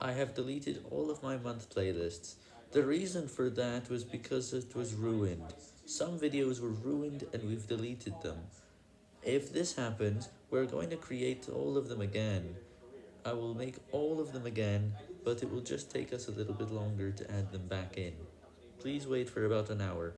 I have deleted all of my month playlists. The reason for that was because it was ruined. Some videos were ruined and we've deleted them. If this happens, we're going to create all of them again. I will make all of them again, but it will just take us a little bit longer to add them back in. Please wait for about an hour.